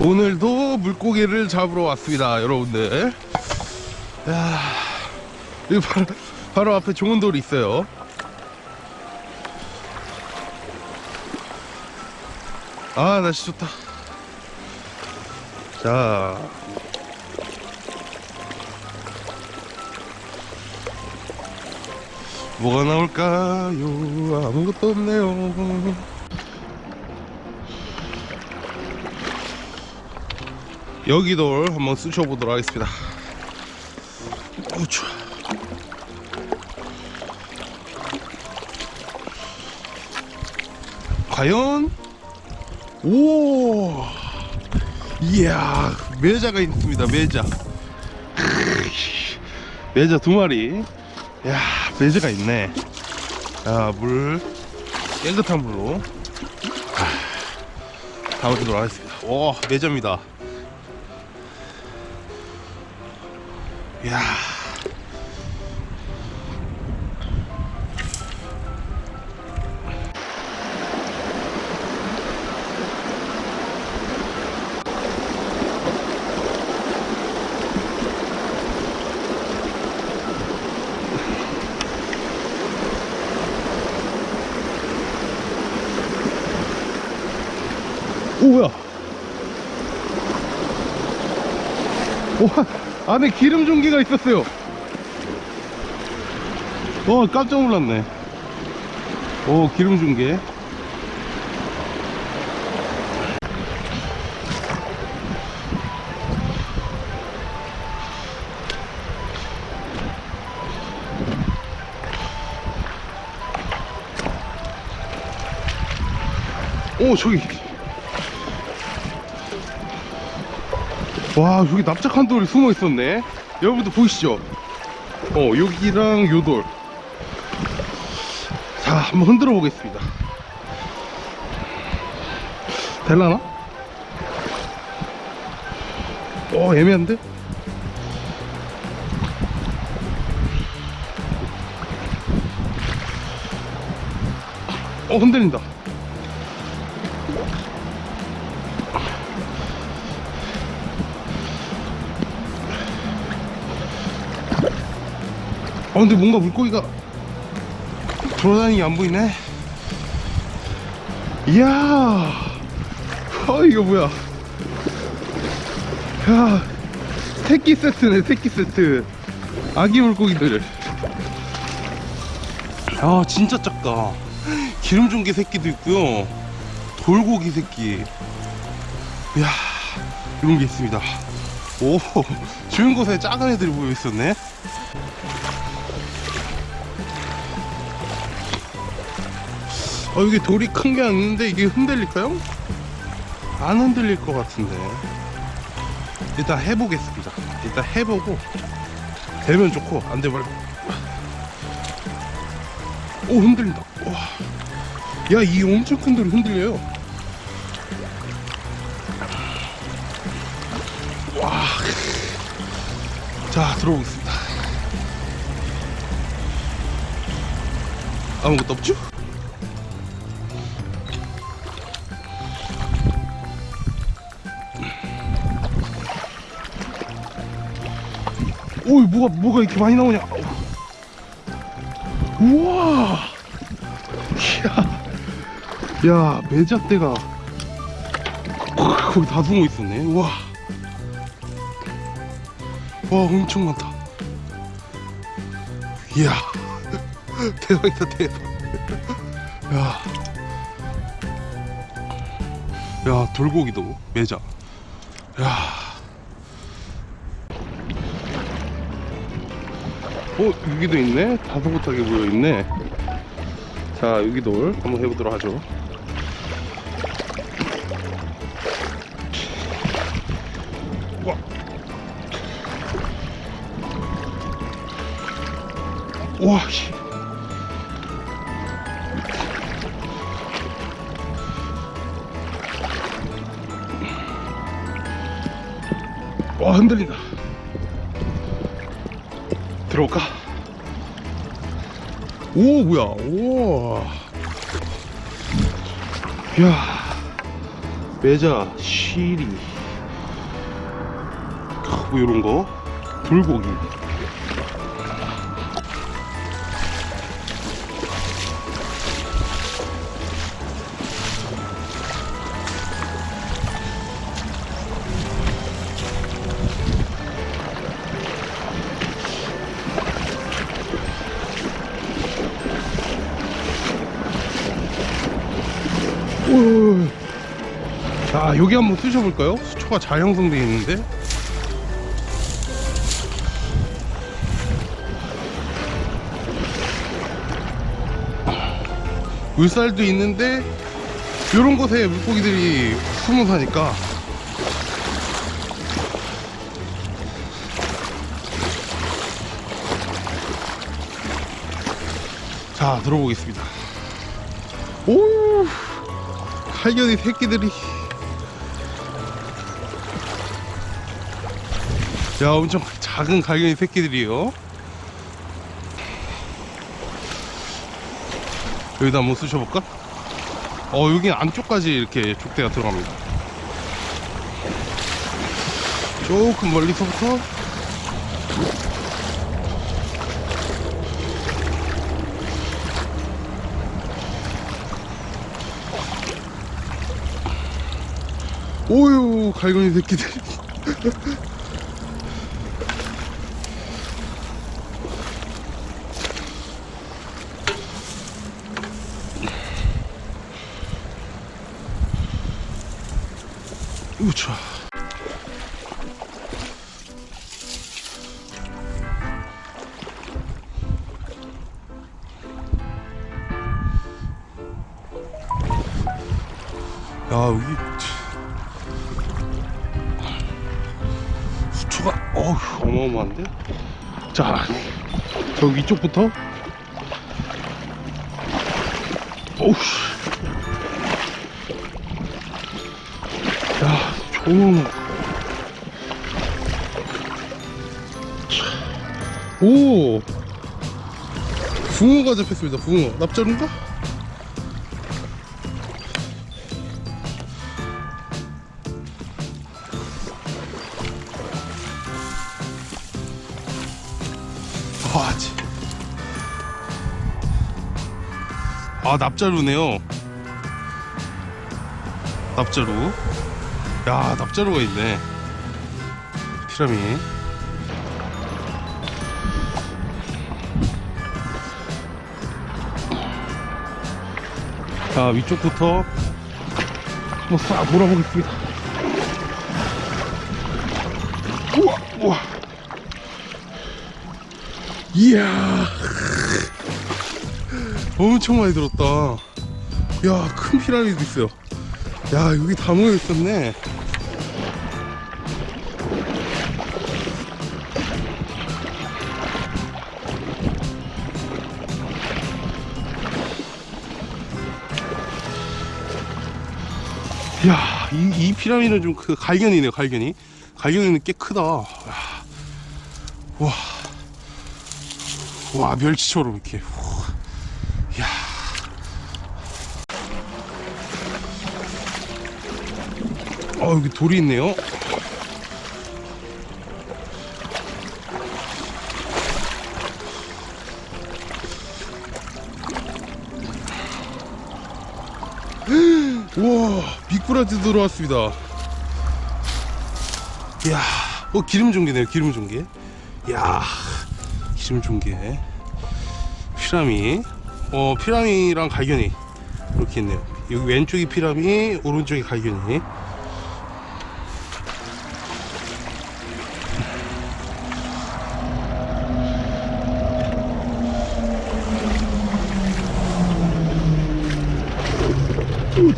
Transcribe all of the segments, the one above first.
오늘도 물고기를 잡으러 왔습니다 여러분들. 야 여기 바로, 바로 앞에 좋은 돌이 있어요. 아 날씨 좋다. 자. 뭐가 나올까요? 아무것도 없네요 여기돌 한번 쑤셔보도록 하겠습니다. 어우 추워 과연? 오! 이야 매자가 있습니다 매자. 매자 두 마리. 야 매자가 있네. 야물 깨끗한 물로. 아, 담아보도록 하겠습니다. 오 매자입니다 야. 오 뭐야? 와 안에 기름 종기가 있었어요. 와 깜짝 놀랐네. 오 기름 종개 오 저기 와 여기 납작한 돌이 숨어 있었네. 여러분들 보이시죠? 어 여기랑 요돌. 자 한번 흔들어 보겠습니다. 될라나? 어 애매한데? 어 흔들린다 어 근데 뭔가 물고기가 돌아다니는 게 안 보이네. 이야! 어 이거 뭐야? 야 새끼 세트네 새끼 세트. 아기 물고기들. 아 진짜 작다. 기름 종개 새끼도 있고요. 돌고기 새끼. 이야 이런 게 있습니다. 오 좋은 곳에 작은 애들이 모여 있었네 어 여기 돌이 큰 게 아닌데 이게 흔들릴까요? 안 흔들릴 것 같은데. 일단 해보겠습니다. 일단 해보고 되면 좋고 안 되면 오 흔들린다. 야 이 엄청 큰 돌이 흔들려요. 와 자 들어보겠습니다. 아무것도 없죠? 오이 뭐가 뭐가 이렇게 많이 나오냐? 우와! 야, 야 매자대가 거기 다 숨어 있었네. 우와. 와 엄청 많다. 이야 대박이다 대박. 야, 야 돌고기도 매자. 야 어 여기도 있네 다소곳하게 모여있네 자 여기 돌 한번 해보도록 하죠 와. 와 씨. 와 흔들린다 들어올까? 오 뭐야? 오. 야. 메자 시리. 뭐 이런거? 불고기. 자 여기 한번 쓰셔볼까요? 수초가 잘 형성되어 있는데? 물살도 있는데 이런 곳에 물고기들이 숨어 사니까. 자 들어보겠습니다. 오! 칼견이 새끼들이 야 엄청 작은 갈견이 새끼들이에요. 여기다 한번 쑤셔볼까? 어 여기 안쪽까지 이렇게 족대가 들어갑니다. 조금 멀리서부터. 오유 갈고리 새끼들 우차. 야 여기 수초가 어휴 어마어마한데? 자 저기 위쪽부터. 어우 야 좋은 오 붕어가 잡혔습니다 붕어 납자루인가? 와, 치. 아, 납자루네요. 납자루. 야, 납자루가 있네. 피라미. 자, 위쪽부터 한번 싹 몰아보겠습니다. 우와, 우와. 이야 엄청 많이 들었다 야큰 피라미드 있어요 야 여기 다 모여 있었네 야, 이, 이 피라미드는 좀 그 갈견이네요, 갈견이. 갈견이는 꽤 크다. 야, 와. 와 멸치처럼 이렇게 어 여기 돌이 있네요. 우와 미꾸라지 들어왔습니다. 이야 어 기름 종개네요 기름 종개 이야 기름 종개 피라미. 어 피라미랑 갈견이 이렇게 있네요. 여기 왼쪽이 피라미 오른쪽이 갈견이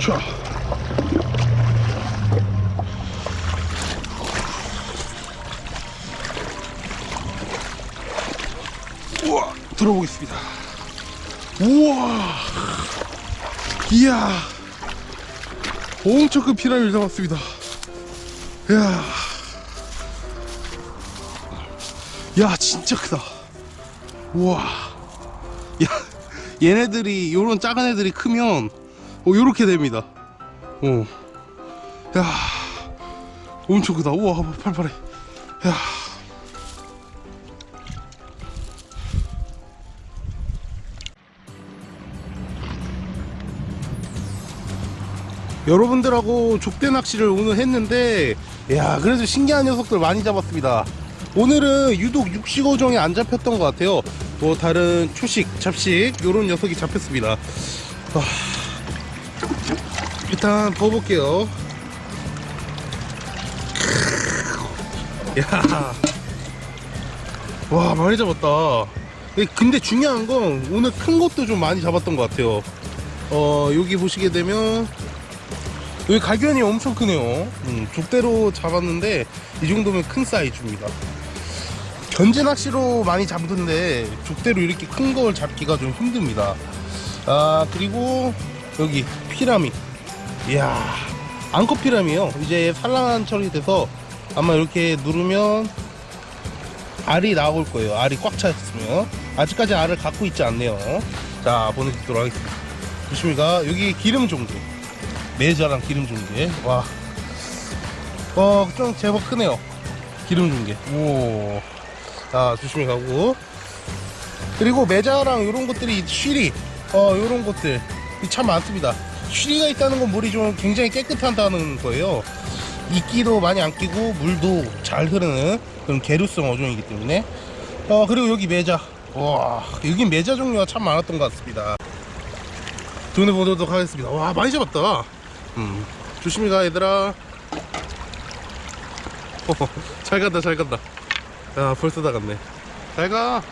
우차 우와 들어보겠습니다. 우와. 이야. 엄청 큰 피라미를 잡았습니다. 이야. 야 진짜 크다. 우와. 야 얘네들이 요런 작은 애들이 크면 어 요렇게 됩니다. 어야 엄청 크다. 우와 팔팔해. 야. 여러분들하고 족대 낚시를 오늘 했는데 야 그래도 신기한 녀석들 많이 잡았습니다. 오늘은 유독 육식어종이 안 잡혔던 것 같아요. 뭐 다른 초식 잡식 요런 녀석이 잡혔습니다. 와, 일단 부어볼게요 야, 와 많이 잡았다. 예, 근데 중요한 건 오늘 큰 것도 좀 많이 잡았던 것 같아요. 어 여기 보시게 되면 여기 갈견이 엄청 크네요. 음, 족대로 잡았는데 이 정도면 큰 사이즈입니다. 견제 낚시로 많이 잡던데 족대로 이렇게 큰 걸 잡기가 좀 힘듭니다. 아 그리고 여기 피라미. 이야 앙컷 피라미요. 이제 산란 처리돼서 아마 이렇게 누르면 알이 나올 거예요. 알이 꽉 차 있으면 아직까지 알을 갖고 있지 않네요. 자 보내드리도록 하겠습니다. 조심히가 여기 기름 종개 매자랑 기름 종개 와, 어 좀 제법 크네요. 기름 종개 오, 자 조심히 가고 그리고 매자랑 이런 것들이 쉬리 어 이런 것들 참 많습니다. 쉬리가 있다는 건 물이 좀 굉장히 깨끗하다는 거예요. 이끼도 많이 안 끼고 물도 잘 흐르는 그런 계류성 어종이기 때문에. 어 그리고 여기 매자. 와 여기 매자 종류가 참 많았던 것 같습니다. 돈을 보도록 하겠습니다. 와 많이 잡았다. 음 조심히 가 얘들아. 잘 간다 잘 간다. 야 벌써 다 갔네. 잘가